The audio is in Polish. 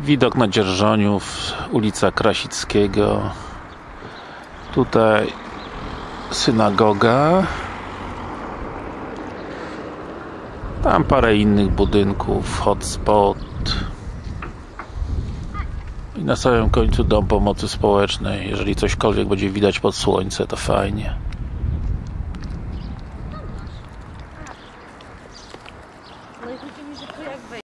widok na Dzierżoniów, ulica Krasickiego. Tutaj synagoga. Tam parę innych budynków, hotspot. I na samym końcu dom pomocy społecznej. Jeżeli cośkolwiek będzie widać pod słońce to fajnie.